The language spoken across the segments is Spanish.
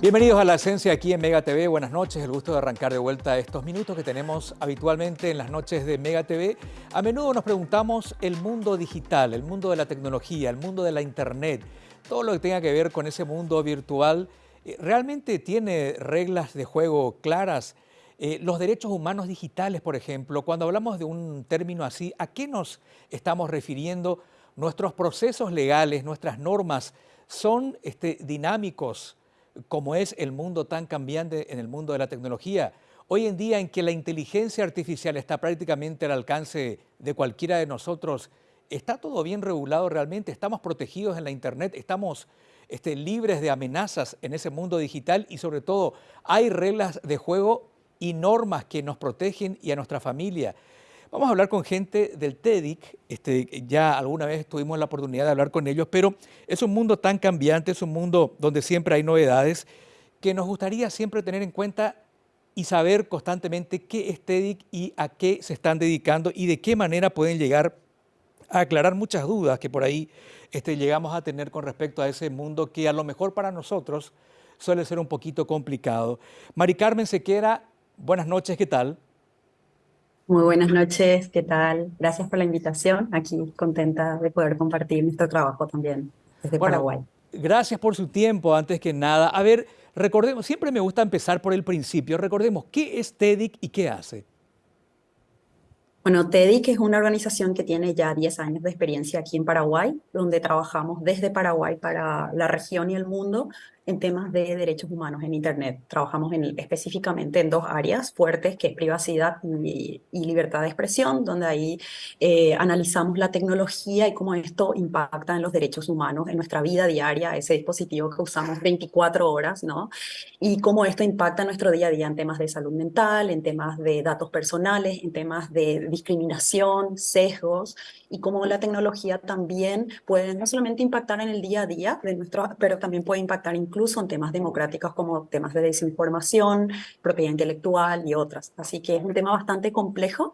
Bienvenidos a La Esencia aquí en Mega TV. Buenas noches, el gusto de arrancar de vuelta estos minutos que tenemos habitualmente en las noches de Mega TV. A menudo nos preguntamos el mundo digital, el mundo de la tecnología, el mundo de la internet, todo lo que tenga que ver con ese mundo virtual, eh, ¿realmente tiene reglas de juego claras? Eh, los derechos humanos digitales, por ejemplo, cuando hablamos de un término así, ¿a qué nos estamos refiriendo? Nuestros procesos legales, nuestras normas, son este, dinámicos, como es el mundo tan cambiante en el mundo de la tecnología. Hoy en día en que la inteligencia artificial está prácticamente al alcance de cualquiera de nosotros, ¿está todo bien regulado realmente? ¿Estamos protegidos en la Internet? ¿Estamos este, libres de amenazas en ese mundo digital? Y sobre todo, ¿hay reglas de juego y normas que nos protegen y a nuestra familia? Vamos a hablar con gente del TEDIC, este, ya alguna vez tuvimos la oportunidad de hablar con ellos, pero es un mundo tan cambiante, es un mundo donde siempre hay novedades, que nos gustaría siempre tener en cuenta y saber constantemente qué es TEDIC y a qué se están dedicando y de qué manera pueden llegar a aclarar muchas dudas que por ahí este, llegamos a tener con respecto a ese mundo que a lo mejor para nosotros suele ser un poquito complicado. Mari Carmen Sequera, buenas noches, ¿qué tal? Muy buenas noches, ¿qué tal? Gracias por la invitación. Aquí contenta de poder compartir nuestro trabajo también desde Paraguay. Gracias por su tiempo, antes que nada. A ver, recordemos, siempre me gusta empezar por el principio. Recordemos, ¿qué es TEDIC y qué hace? Bueno, TEDIC es una organización que tiene ya 10 años de experiencia aquí en Paraguay, donde trabajamos desde Paraguay para la región y el mundo en temas de derechos humanos en Internet. Trabajamos en, específicamente en dos áreas fuertes, que es privacidad y, libertad de expresión, donde ahí eh, analizamos la tecnología y cómo esto impacta en los derechos humanos, en nuestra vida diaria, ese dispositivo que usamos 24 horas, ¿no? Y cómo esto impacta en nuestro día a día en temas de salud mental, en temas de datos personales, en temas de discriminación, sesgos, y cómo la tecnología también puede no solamente impactar en el día a día de nuestro, pero también puede impactar incluso incluso en temas democráticos como temas de desinformación, propiedad intelectual y otras. Así que es un tema bastante complejo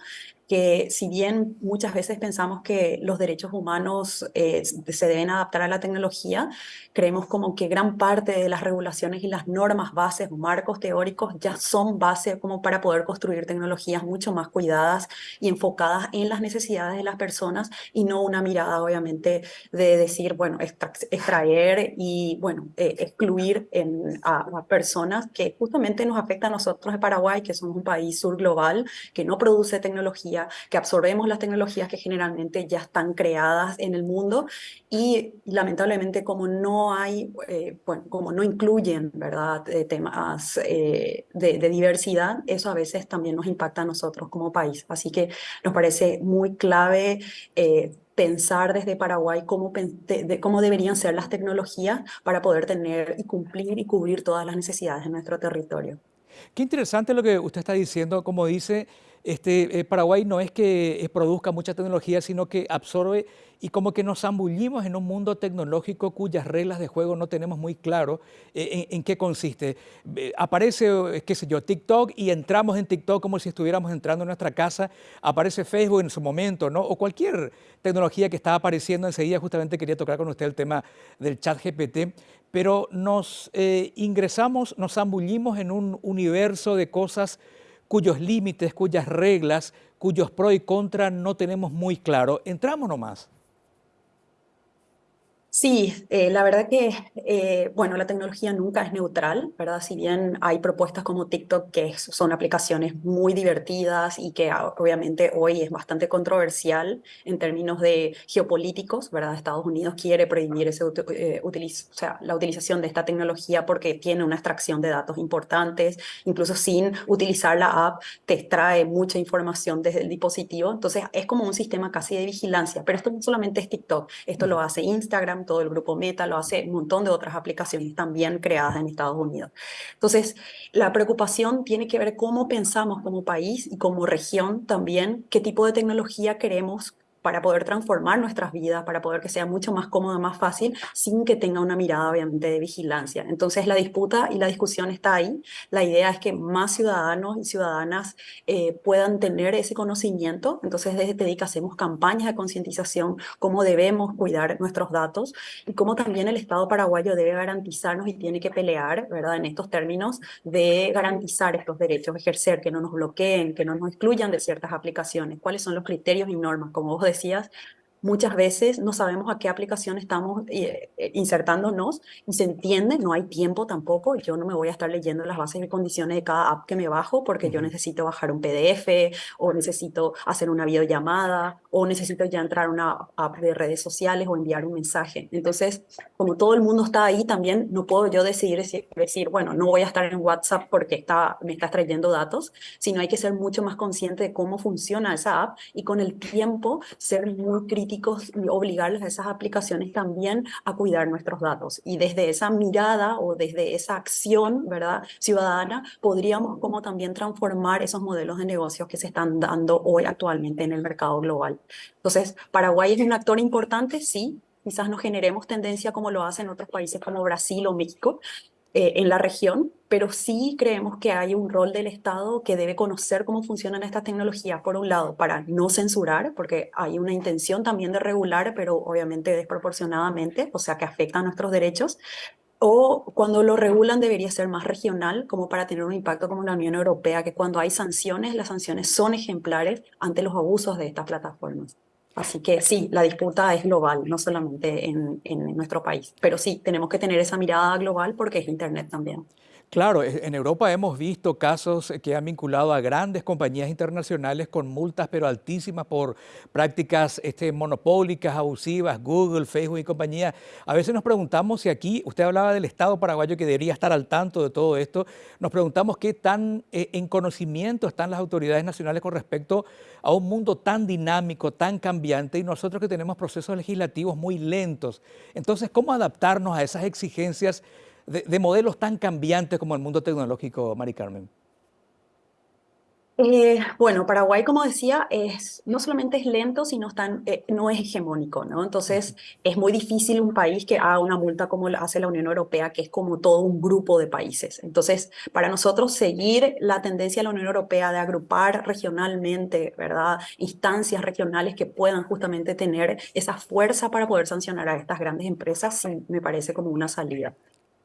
que si bien muchas veces pensamos que los derechos humanos eh, se deben adaptar a la tecnología, creemos como que gran parte de las regulaciones y las normas bases marcos teóricos ya son base como para poder construir tecnologías mucho más cuidadas y enfocadas en las necesidades de las personas y no una mirada obviamente de decir, bueno, extraer y bueno, eh, excluir en, a, a personas que justamente nos afecta a nosotros de Paraguay, que somos un país sur global, que no produce tecnología que absorbemos las tecnologías que generalmente ya están creadas en el mundo y lamentablemente como no hay, eh, bueno, como no incluyen, ¿verdad?, eh, temas eh, de, diversidad, eso a veces también nos impacta a nosotros como país. Así que nos parece muy clave pensar desde Paraguay cómo, cómo deberían ser las tecnologías para poder tener y cumplir y cubrir todas las necesidades de nuestro territorio. Qué interesante lo que usted está diciendo, como dice, este, eh, Paraguay no es que eh, produzca mucha tecnología, sino que absorbe y como que nos zambullimos en un mundo tecnológico cuyas reglas de juego no tenemos muy claro eh, en, qué consiste. aparece, qué sé yo, TikTok y entramos en TikTok como si estuviéramos entrando en nuestra casa, aparece Facebook en su momento, ¿no? O cualquier tecnología que está apareciendo enseguida, justamente quería tocar con usted el tema del chat GPT, pero nos ingresamos, nos zambullimos en un universo de cosas cuyos límites, cuyas reglas, cuyos pros y contras no tenemos muy claro. Entramos nomás. Sí, eh, la verdad que, eh, bueno, la tecnología nunca es neutral, ¿verdad? Si bien hay propuestas como TikTok que son aplicaciones muy divertidas y que ah, obviamente hoy es bastante controversial en términos de geopolíticos, ¿verdad? Estados Unidos quiere prohibir ese, eh, o sea, la utilización de esta tecnología porque tiene una extracción de datos importantes, incluso sin utilizar la app te extrae mucha información desde el dispositivo, entonces es como un sistema casi de vigilancia, pero esto no solamente es TikTok, esto lo hace Instagram, todo el grupo Meta, lo hace un montón de otras aplicaciones también creadas en Estados Unidos. Entonces, la preocupación tiene que ver cómo pensamos como país y como región también, qué tipo de tecnología queremos para poder transformar nuestras vidas, para poder que sea mucho más cómodo, más fácil, sin que tenga una mirada obviamente de vigilancia. Entonces la disputa y la discusión está ahí. La idea es que más ciudadanos y ciudadanas eh, puedan tener ese conocimiento. Entonces desde TEDIC hacemos campañas de concientización, cómo debemos cuidar nuestros datos y cómo también el Estado paraguayo debe garantizarnos y tiene que pelear, ¿verdad? En estos términos de garantizar estos derechos, ejercer, que no nos bloqueen, que no nos excluyan de ciertas aplicaciones. ¿Cuáles son los criterios y normas? Como vos decías, decías, muchas veces no sabemos a qué aplicación estamos eh, eh, insertándonos y se entiende, no hay tiempo tampoco, yo no me voy a estar leyendo las bases y condiciones de cada app que me bajo porque yo necesito bajar un PDF o necesito hacer una videollamada o necesito ya entrar a una app de redes sociales o enviar un mensaje. Entonces, como todo el mundo está ahí también, no puedo yo decidir decir, bueno, no voy a estar en WhatsApp porque está, me está trayendo datos, sino hay que ser mucho más consciente de cómo funciona esa app y con el tiempo ser muy crítico y obligarles a esas aplicaciones también a cuidar nuestros datos. Y desde esa mirada o desde esa acción ¿verdad? ciudadana, podríamos como también transformar esos modelos de negocios que se están dando hoy actualmente en el mercado global. Entonces, Paraguay es un actor importante, sí, quizás no generemos tendencia como lo hacen otros países como Brasil o México, eh, en la región, pero sí creemos que hay un rol del Estado que debe conocer cómo funcionan estas tecnologías, por un lado, para no censurar, porque hay una intención también de regular, pero obviamente desproporcionadamente, o sea, que afecta a nuestros derechos, o cuando lo regulan debería ser más regional, como para tener un impacto como la Unión Europea, que cuando hay sanciones, las sanciones son ejemplares ante los abusos de estas plataformas. Así que sí, la disputa es global, no solamente en, en, nuestro país. Pero sí, tenemos que tener esa mirada global porque es Internet también. Claro, e, en Europa hemos visto casos que han vinculado a grandes compañías internacionales con multas pero altísimas por prácticas este, monopólicas, abusivas, Google, Facebook y compañía. A veces nos preguntamos si aquí, usted hablaba del Estado paraguayo que debería estar al tanto de todo esto, nos preguntamos qué tan eh, en conocimiento están las autoridades nacionales con respecto a un mundo tan dinámico, tan cambiante y nosotros que tenemos procesos legislativos muy lentos. Entonces, ¿cómo adaptarnos a esas exigencias de, modelos tan cambiantes como el mundo tecnológico, Mari Carmen? Eh, bueno, Paraguay, como decía, es, no solamente es lento, sino tan, eh, no es hegemónico, ¿no? Entonces, es muy difícil un país que haga una multa como hace la Unión Europea, que es como todo un grupo de países. Entonces, para nosotros seguir la tendencia de la Unión Europea de agrupar regionalmente, ¿verdad? Instancias regionales que puedan justamente tener esa fuerza para poder sancionar a estas grandes empresas, me parece como una salida.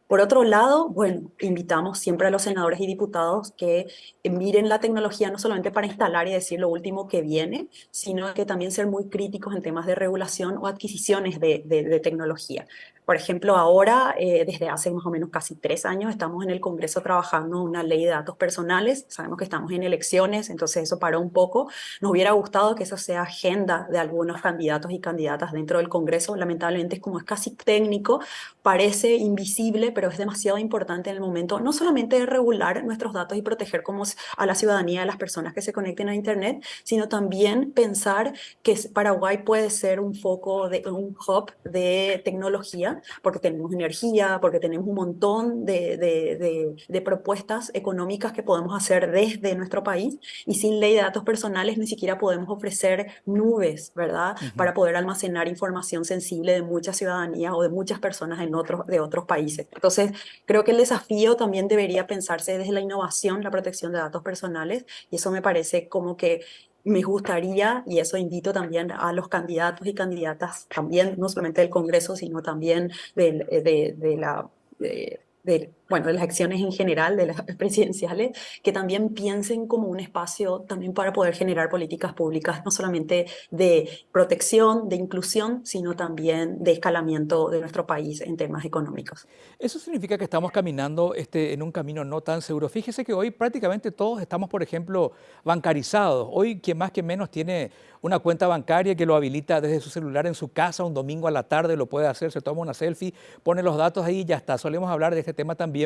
Por otro lado, bueno, invitamos siempre a los senadores y diputados que miren la tecnología no solamente para instalar y decir lo último que viene, sino que también ser muy críticos en temas de regulación o adquisiciones de, de tecnología. Por ejemplo, ahora, eh, desde hace más o menos casi tres años, estamos en el Congreso trabajando una ley de datos personales. Sabemos que estamos en elecciones, entonces eso paró un poco. Nos hubiera gustado que eso sea agenda de algunos candidatos y candidatas dentro del Congreso. Lamentablemente, como es casi técnico, parece invisible, pero es demasiado importante en el momento, no solamente de regular nuestros datos y proteger como a la ciudadanía, a las personas que se conecten a Internet, sino también pensar que Paraguay puede ser un foco, de un hub de tecnología porque tenemos energía, porque tenemos un montón de, de, propuestas económicas que podemos hacer desde nuestro país y sin ley de datos personales ni siquiera podemos ofrecer nubes, ¿verdad? Para poder almacenar información sensible de mucha ciudadanía o de muchas personas en otros, de otros países. Entonces, creo que el desafío también debería pensarse desde la innovación, la protección de datos personales y eso me parece como que me gustaría, y eso invito también a los candidatos y candidatas, también no solamente del Congreso, sino también de, de la de, bueno, de las acciones en general, de las presidenciales, que también piensen como un espacio también para poder generar políticas públicas, no solamente de protección, de inclusión, sino también de escalamiento de nuestro país en temas económicos. Eso significa que estamos caminando este, en un camino no tan seguro. Fíjese que hoy prácticamente todos estamos, por ejemplo, bancarizados. Hoy quien más que menos tiene una cuenta bancaria que lo habilita desde su celular en su casa un domingo a la tarde, lo puede hacer, se toma una selfie, pone los datos ahí y ya está. Solemos hablar de este tema también,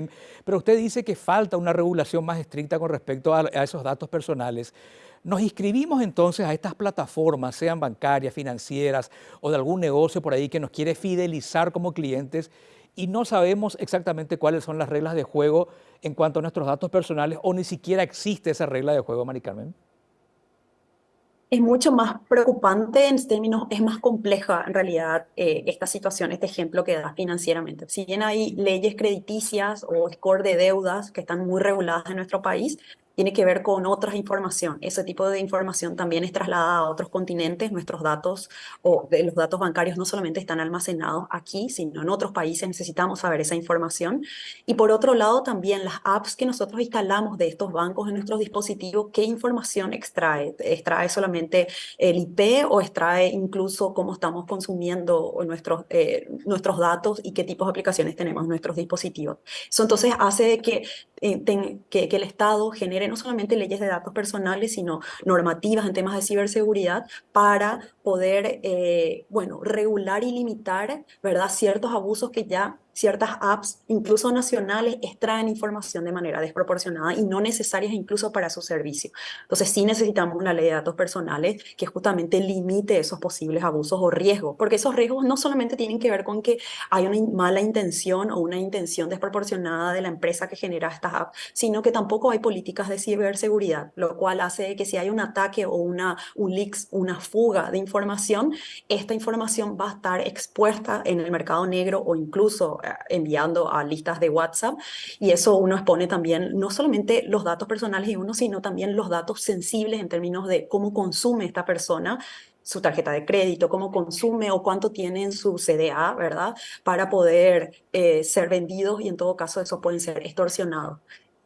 pero usted dice que falta una regulación más estricta con respecto a, esos datos personales. Nos inscribimos entonces a estas plataformas, sean bancarias, financieras o de algún negocio por ahí que nos quiere fidelizar como clientes y no sabemos exactamente cuáles son las reglas de juego en cuanto a nuestros datos personales o ni siquiera existe esa regla de juego, Mari Carmen. Es mucho más preocupante en términos, es más compleja en realidad eh, esta situación, este ejemplo que da financieramente. Si bien hay leyes crediticias o score de deudas que están muy reguladas en nuestro país, tiene que ver con otras información. Ese tipo de información también es trasladada a otros continentes. Nuestros datos o de los datos bancarios no solamente están almacenados aquí, sino en otros países necesitamos saber esa información. Y por otro lado, también las apps que nosotros instalamos de estos bancos en nuestros dispositivos, ¿qué información extrae? ¿Extrae solamente el IP o extrae incluso cómo estamos consumiendo nuestros, eh, nuestros datos y qué tipos de aplicaciones tenemos en nuestros dispositivos? Eso entonces hace que, eh, que, que el Estado genere no solamente leyes de datos personales, sino normativas en temas de ciberseguridad para poder, eh, bueno, regular y limitar, ¿verdad?, ciertos abusos que ya ciertas apps, incluso nacionales, extraen información de manera desproporcionada y no necesarias incluso para su servicio. Entonces sí necesitamos una ley de datos personales que justamente limite esos posibles abusos o riesgos, porque esos riesgos no solamente tienen que ver con que hay una mala intención o una intención desproporcionada de la empresa que genera estas apps, sino que tampoco hay políticas de ciberseguridad, lo cual hace que si hay un ataque o una, un leak, una fuga de información, esta información va a estar expuesta en el mercado negro o incluso enviando a listas de WhatsApp y eso uno expone también no solamente los datos personales de uno, sino también los datos sensibles en términos de cómo consume esta persona su tarjeta de crédito, cómo consume o cuánto tiene en su CDA, ¿verdad? Para poder eh, ser vendidos y en todo caso eso pueden ser extorsionados.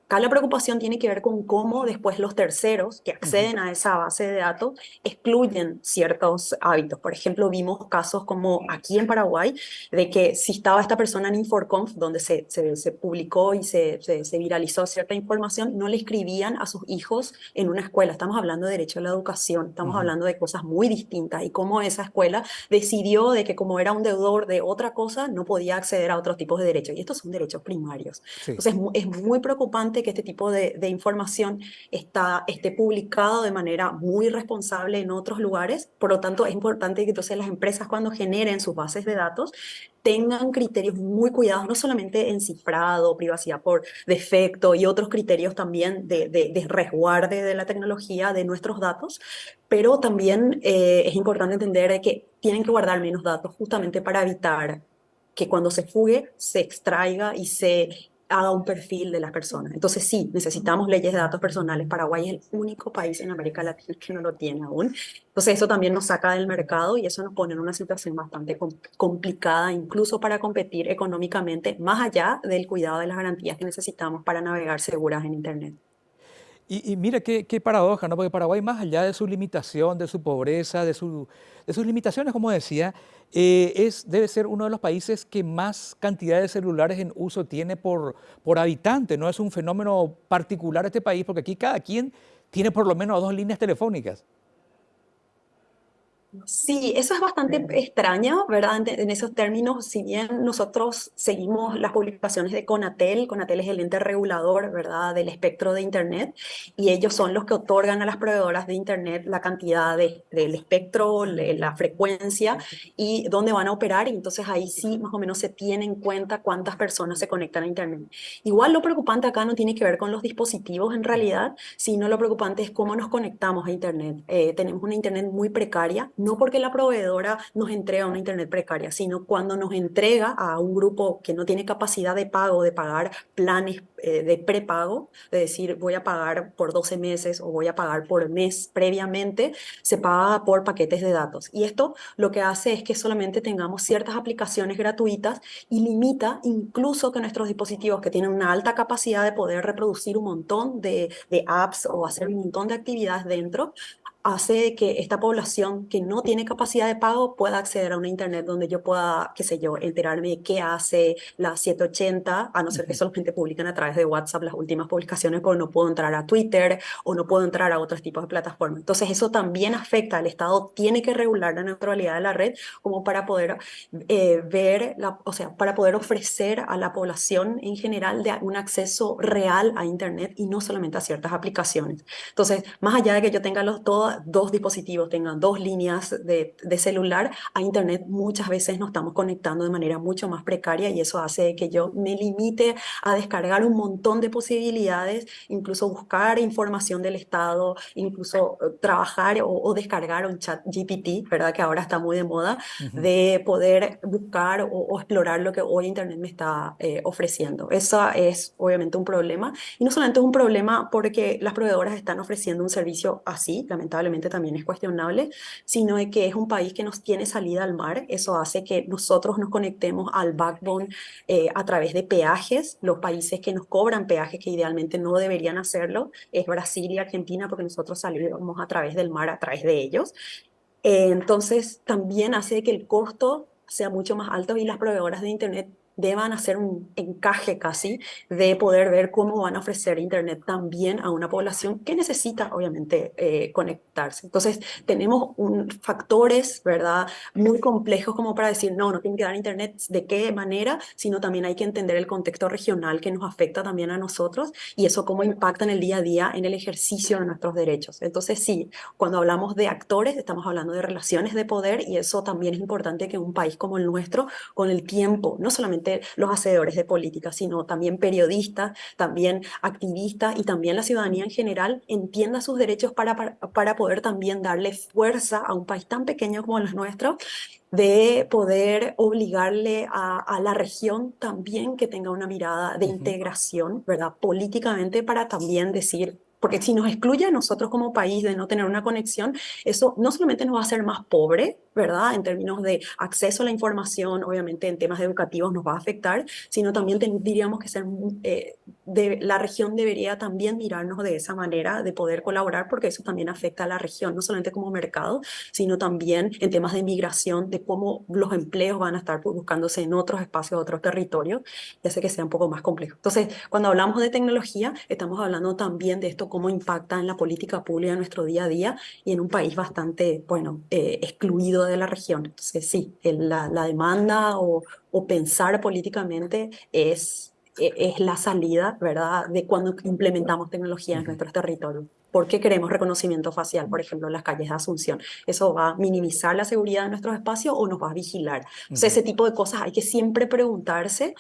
Acá la preocupación tiene que ver con cómo después los terceros que acceden a esa base de datos excluyen ciertos hábitos. Por ejemplo, vimos casos como aquí en Paraguay, de que si estaba esta persona en InforConf, donde se, se, publicó y se, se, viralizó cierta información, no le escribían a sus hijos en una escuela. Estamos hablando de derecho a la educación, estamos hablando de cosas muy distintas y cómo esa escuela decidió de que como era un deudor de otra cosa, no podía acceder a otros tipos de derechos. Y estos son derechos primarios. Entonces es muy preocupante que este tipo de, información está, esté publicado de manera muy responsable en otros lugares. Por lo tanto, es importante que entonces las empresas cuando generen sus bases de datos tengan criterios muy cuidados, no solamente en cifrado, privacidad por defecto y otros criterios también de, de, resguarde de la tecnología, de nuestros datos, pero también eh, es importante entender que tienen que guardar menos datos justamente para evitar que cuando se fugue se extraiga y se haga un perfil de las personas. Entonces sí, necesitamos leyes de datos personales. Paraguay es el único país en América Latina que no lo tiene aún. Entonces eso también nos saca del mercado y eso nos pone en una situación bastante complicada, incluso para competir económicamente, más allá del cuidado de las garantías que necesitamos para navegar seguras en Internet. Y, mira qué, paradoja, ¿no? Porque Paraguay, más allá de su limitación, de su pobreza, de, su, sus limitaciones, como decía, eh, es, debe ser uno de los países que más cantidad de celulares en uso tiene por, por habitante. No es un fenómeno particular este país, porque aquí cada quien tiene por lo menos dos líneas telefónicas. Sí, eso es bastante extraño, ¿verdad? En, esos términos, si bien nosotros seguimos las publicaciones de Conatel, Conatel es el ente regulador, ¿verdad?, del espectro de Internet, y ellos son los que otorgan a las proveedoras de Internet la cantidad de, del espectro, la frecuencia y dónde van a operar, y entonces ahí sí más o menos se tiene en cuenta cuántas personas se conectan a Internet. Igual lo preocupante acá no tiene que ver con los dispositivos en realidad, sino lo preocupante es cómo nos conectamos a Internet. Eh, tenemos una Internet muy precaria, no porque la proveedora nos entrega una internet precaria, sino cuando nos entrega a un grupo que no tiene capacidad de pago, de pagar planes eh, de prepago, de decir voy a pagar por 12 meses o voy a pagar por mes previamente, se paga por paquetes de datos. Y esto lo que hace es que solamente tengamos ciertas aplicaciones gratuitas y limita incluso que nuestros dispositivos que tienen una alta capacidad de poder reproducir un montón de, de apps o hacer un montón de actividades dentro, hace que esta población que no tiene capacidad de pago pueda acceder a una internet donde yo pueda, qué sé yo, enterarme de qué hace la 780, a no ser que solamente publican a través de WhatsApp las últimas publicaciones, porque no puedo entrar a Twitter o no puedo entrar a otros tipos de plataformas. Entonces eso también afecta, al Estado tiene que regular la neutralidad de la red como para poder eh, ver, la, o sea, para poder ofrecer a la población en general de un acceso real a internet y no solamente a ciertas aplicaciones. Entonces, más allá de que yo tenga los, todos dos dispositivos tengan dos líneas de, de, celular, a Internet muchas veces nos estamos conectando de manera mucho más precaria y eso hace que yo me limite a descargar un montón de posibilidades, incluso buscar información del Estado, incluso eh, trabajar o, o descargar un chat GPT, ¿verdad? Que ahora está muy de moda, de poder buscar o, o, explorar lo que hoy Internet me está eh, ofreciendo. Eso es obviamente un problema y no solamente es un problema porque las proveedoras están ofreciendo un servicio así, lamentablemente también es cuestionable, sino de que es un país que nos tiene salida al mar. Eso hace que nosotros nos conectemos al backbone eh, a través de peajes. Los países que nos cobran peajes que idealmente no deberían hacerlo es Brasil y Argentina porque nosotros salimos a través del mar, a través de ellos. Eh, entonces también hace que el costo sea mucho más alto y las proveedoras de Internet deban hacer un encaje casi de poder ver cómo van a ofrecer Internet también a una población que necesita, obviamente, eh, conectarse. Entonces, tenemos un, factores, ¿verdad?, muy complejos como para decir, no, no tiene que dar Internet de qué manera, sino también hay que entender el contexto regional que nos afecta también a nosotros y eso cómo impacta en el día a día en el ejercicio de nuestros derechos. Entonces, sí, cuando hablamos de actores, estamos hablando de relaciones de poder y eso también es importante que un país como el nuestro, con el tiempo, no solamente los hacedores de política, sino también periodistas, también activistas y también la ciudadanía en general entienda sus derechos para, para, para poder también darle fuerza a un país tan pequeño como el nuestro de poder obligarle a, a, la región también que tenga una mirada de uh -huh. integración, ¿verdad? Políticamente para también decir, porque si nos excluye a nosotros como país de no tener una conexión, eso no solamente nos va a hacer más pobre, ¿verdad? En términos de acceso a la información, obviamente en temas educativos nos va a afectar, sino también diríamos que ser, eh, de, la región debería también mirarnos de esa manera, de poder colaborar, porque eso también afecta a la región, no solamente como mercado, sino también en temas de migración, de cómo los empleos van a estar buscándose en otros espacios, otros territorios, y hace que sea un poco más complejo. Entonces, cuando hablamos de tecnología, estamos hablando también de esto, cómo impacta en la política pública en nuestro día a día y en un país bastante, bueno, eh, excluido de la región. Entonces, sí, la, la demanda o, o, pensar políticamente es, e, es la salida, ¿verdad?, de cuando implementamos tecnología en nuestros territorios. ¿Por qué queremos reconocimiento facial, por ejemplo, en las calles de Asunción? ¿Eso va a minimizar la seguridad de nuestros espacios o nos va a vigilar? -huh. ese tipo de cosas hay que siempre preguntarse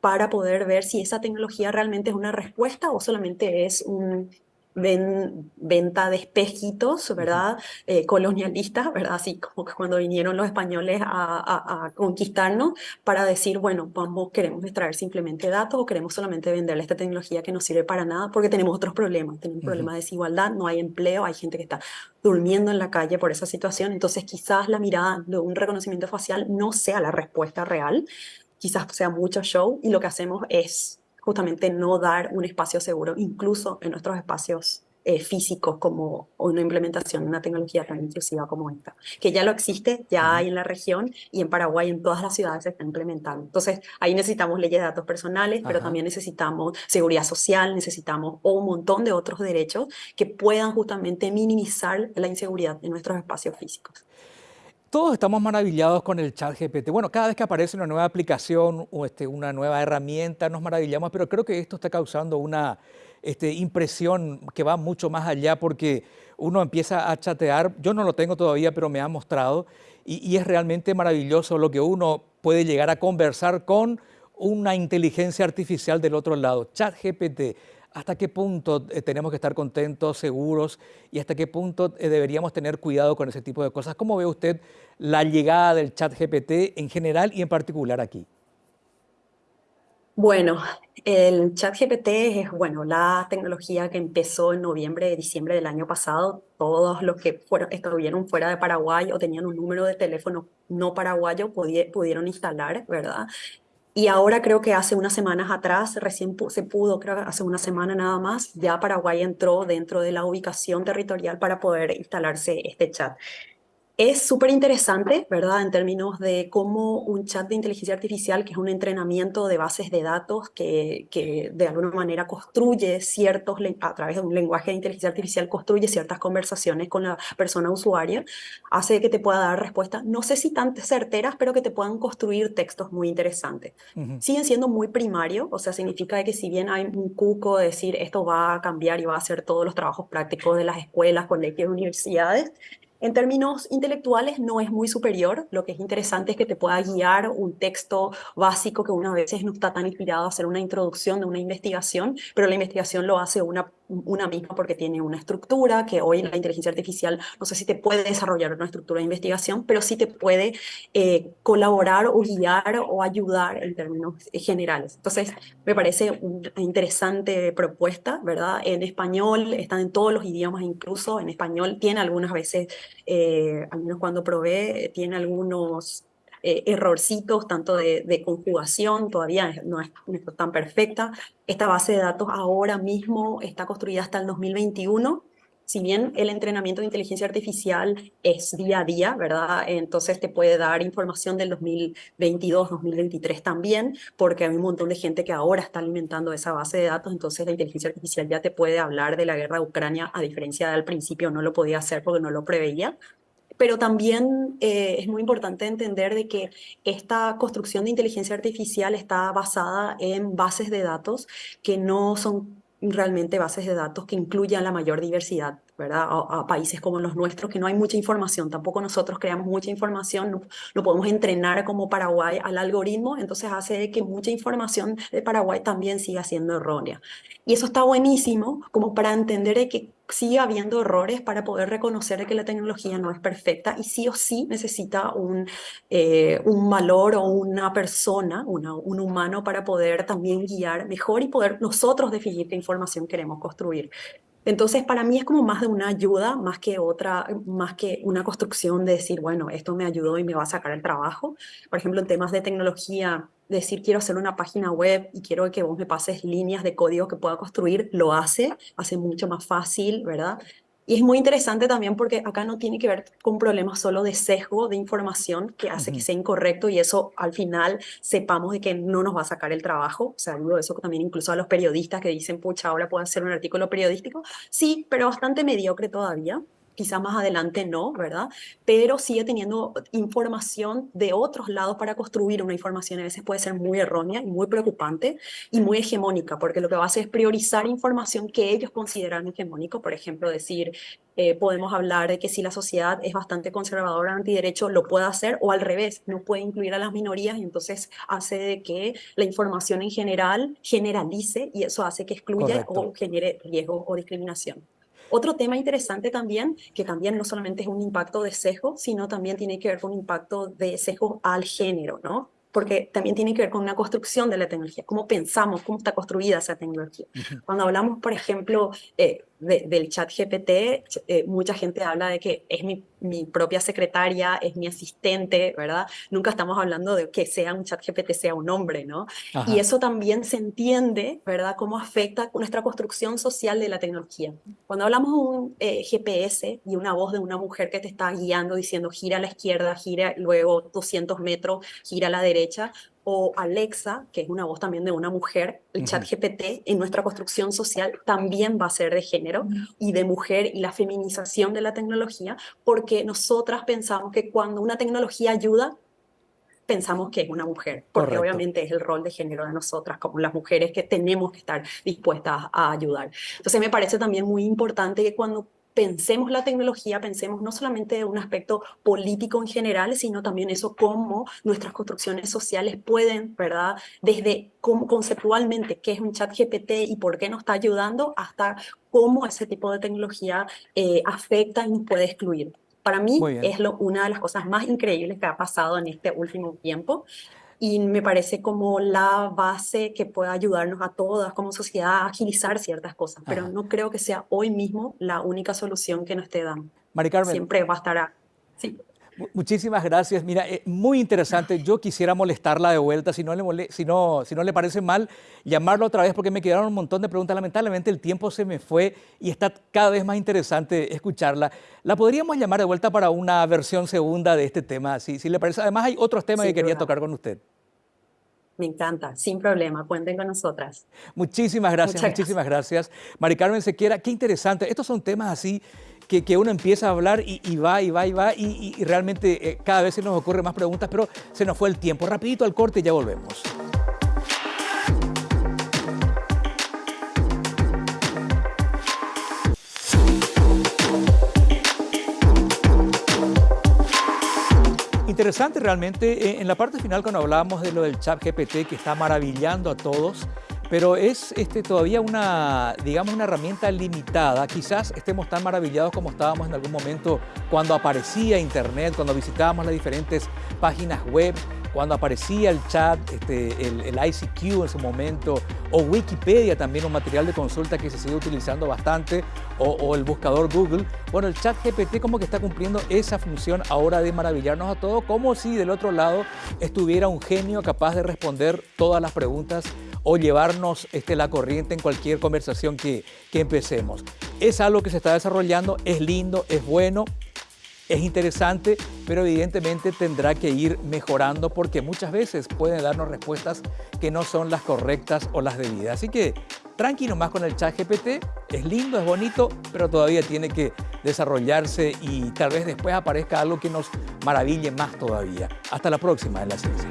para poder ver si esa tecnología realmente es una respuesta o solamente es un, ven, venta de espejitos, ¿verdad? Eh, colonialistas, ¿verdad? Así como que cuando vinieron los españoles a, a, a, conquistarnos para decir, bueno, vamos, queremos extraer simplemente datos o queremos solamente venderle esta tecnología que no sirve para nada porque tenemos otros problemas. Tenemos uh -huh. problemas de desigualdad, no hay empleo, hay gente que está durmiendo en la calle por esa situación. Entonces, quizás la mirada de un reconocimiento facial no sea la respuesta real, quizás sea mucho show y lo que hacemos es justamente no dar un espacio seguro, incluso en nuestros espacios eh, físicos como una implementación de una tecnología tan inclusiva como esta, que ya lo existe, ya hay en la región y en Paraguay en todas las ciudades se está implementando. Entonces ahí necesitamos leyes de datos personales, Ajá. pero también necesitamos seguridad social, necesitamos un montón de otros derechos que puedan justamente minimizar la inseguridad en nuestros espacios físicos. Todos estamos maravillados con el chat GPT. Bueno, cada vez que aparece una nueva aplicación o este, una nueva herramienta nos maravillamos, pero creo que esto está causando una este, impresión que va mucho más allá porque uno empieza a chatear, yo no lo tengo todavía, pero me ha mostrado, y, y es realmente maravilloso lo que uno puede llegar a conversar con una inteligencia artificial del otro lado. Chat GPT hasta qué punto eh, tenemos que estar contentos, seguros y hasta qué punto eh, deberíamos tener cuidado con ese tipo de cosas. ¿Cómo ve usted la llegada del chat GPT en general y en particular aquí? Bueno, el chat GPT es bueno, la tecnología que empezó en noviembre, diciembre del año pasado. Todos los que estuvieron fuera de Paraguay o tenían un número de teléfono no paraguayo pudieron instalar, ¿verdad? Y ahora creo que hace unas semanas atrás, recién se pudo, creo que hace una semana nada más, ya Paraguay entró dentro de la ubicación territorial para poder instalarse este chat. Es súper interesante, ¿verdad? En términos de cómo un chat de inteligencia artificial, que es un entrenamiento de bases de datos que, que de alguna manera construye ciertos, a través de un lenguaje de inteligencia artificial, construye ciertas conversaciones con la persona usuaria, hace que te pueda dar respuestas, no sé si tan certeras, pero que te puedan construir textos muy interesantes. Siguen siendo muy primario, o sea, significa que si bien hay un cuco de decir esto va a cambiar y va a hacer todos los trabajos prácticos de las escuelas, colegios, universidades, en términos intelectuales no es muy superior, lo que es interesante es que te pueda guiar un texto básico que una veces no está tan inspirado a hacer una introducción de una investigación, pero la investigación lo hace una una misma porque tiene una estructura que hoy la inteligencia artificial no sé si te puede desarrollar una estructura de investigación, pero sí te puede eh, colaborar o guiar o ayudar en términos generales. Entonces, me parece una interesante propuesta, ¿verdad? En español, están en todos los idiomas, incluso en español tiene algunas veces, eh, al menos cuando probé, tiene algunos eh, errorcitos, tanto de, conjugación, todavía no es, tan perfecta. Esta base de datos ahora mismo está construida hasta el 2021. Si bien el entrenamiento de inteligencia artificial es día a día, ¿verdad? Entonces te puede dar información del 2022, 2023 también, porque hay un montón de gente que ahora está alimentando esa base de datos, entonces la inteligencia artificial ya te puede hablar de la guerra de Ucrania, a diferencia del principio no lo podía hacer porque no lo preveía, pero también eh, es muy importante entender de que esta construcción de inteligencia artificial está basada en bases de datos que no son realmente bases de datos que incluyan la mayor diversidad, ¿verdad? A, países como los nuestros, que no hay mucha información, tampoco nosotros creamos mucha información, no, no, podemos entrenar como Paraguay al algoritmo, entonces hace que mucha información de Paraguay también siga siendo errónea. Y eso está buenísimo como para entender que sigue habiendo errores para poder reconocer que la tecnología no es perfecta y sí o sí necesita un, eh, un valor o una persona, una, un humano para poder también guiar mejor y poder nosotros definir qué información queremos construir. Entonces, para mí es como más de una ayuda, más que otra, más que una construcción de decir, bueno, esto me ayudó y me va a sacar el trabajo. Por ejemplo, en temas de tecnología, decir quiero hacer una página web y quiero que vos me pases líneas de código que pueda construir, lo hace, hace mucho más fácil, ¿verdad? Y es muy interesante también porque acá no tiene que ver con problemas solo de sesgo de información que hace que sea incorrecto y eso al final sepamos de que no nos va a sacar el trabajo. O sea, digo eso también incluso a los periodistas que dicen, pucha, ahora puedo hacer un artículo periodístico. Sí, pero bastante mediocre todavía quizá más adelante no, ¿verdad? Pero sigue teniendo información de otros lados para construir una información. A veces puede ser muy errónea y muy preocupante y muy hegemónica, porque lo que va a hacer es priorizar información que ellos consideran hegemónico. Por ejemplo, decir, eh, podemos hablar de que si la sociedad es bastante conservadora, antiderecho, lo puede hacer, o al revés, no puede incluir a las minorías y entonces hace de que la información en general generalice y eso hace que excluya o genere riesgo o discriminación. Otro tema interesante también, que también no solamente es un impacto de sesgo, sino también tiene que ver con un impacto de sesgo al género, ¿no? porque también tiene que ver con una construcción de la tecnología, cómo pensamos, cómo está construida esa tecnología. Cuando hablamos, por ejemplo, eh, del chat GPT, eh, mucha gente habla de que es mi, mi, propia secretaria, es mi asistente, ¿verdad? Nunca estamos hablando de que sea un chat GPT, sea un hombre, ¿no? Y eso también se entiende, ¿verdad? Cómo afecta nuestra construcción social de la tecnología. Cuando hablamos de un eh, GPS y una voz de una mujer que te está guiando diciendo gira a la izquierda, gira luego 200 metros, gira a la derecha, o Alexa, que es una voz también de una mujer, el chat GPT en nuestra construcción social también va a ser de género y de mujer y la feminización de la tecnología, porque nosotras pensamos que cuando una tecnología ayuda, pensamos que es una mujer, porque obviamente es el rol de género de nosotras, como las mujeres que tenemos que estar dispuestas a ayudar. Entonces me parece también muy importante que cuando pensemos la tecnología, pensemos no solamente de un aspecto político en general, sino también eso cómo nuestras construcciones sociales pueden, ¿verdad? Desde cómo conceptualmente qué es un chat GPT y por qué nos está ayudando, hasta cómo ese tipo de tecnología eh, afecta y puede excluir. Para mí es lo, una de las cosas más increíbles que ha pasado en este último tiempo y me parece como la base que pueda ayudarnos a todas como sociedad a agilizar ciertas cosas, pero no creo que sea hoy mismo la única solución que nos esté dando. Mari Carmen. Siempre a... Sí. Muchísimas gracias. Mira, eh, muy interesante. Yo quisiera molestarla de vuelta, si no, le si, no, si no le parece mal, llamarla otra vez porque me quedaron un montón de preguntas. Lamentablemente el tiempo se me fue y está cada vez más interesante escucharla. ¿La podríamos llamar de vuelta para una versión segunda de este tema? Si, si le parece. Además hay otros temas que quería tocar con usted. Me encanta, sin problema, cuenten con nosotras. Muchísimas gracias, muchísimas gracias. Mari Carmen Sequiera, qué interesante. Estos son temas así que, que uno empieza a hablar y, va, y va, y va, y, realmente eh, cada vez se nos ocurren más preguntas, pero se nos fue el tiempo. Rapidito al corte y ya volvemos. Interesante realmente, eh, en la parte final cuando hablábamos de lo del chat GPT que está maravillando a todos, pero es este, todavía una, digamos, una herramienta limitada. Quizás estemos tan maravillados como estábamos en algún momento cuando aparecía Internet, cuando visitábamos las diferentes páginas web, cuando aparecía el chat, este, el, ICQ en su momento, o Wikipedia también, un material de consulta que se sigue utilizando bastante, o, el buscador Google. Bueno, el chat GPT como que está cumpliendo esa función ahora de maravillarnos a todos, como si del otro lado estuviera un genio capaz de responder todas las preguntas o llevarnos este, la corriente en cualquier conversación que, que empecemos. Es algo que se está desarrollando, es lindo, es bueno, es interesante, pero evidentemente tendrá que ir mejorando porque muchas veces pueden darnos respuestas que no son las correctas o las debidas. Así que tranquilo más con el chat GPT, es lindo, es bonito, pero todavía tiene que desarrollarse y tal vez después aparezca algo que nos maraville más todavía. Hasta la próxima en la ciencia.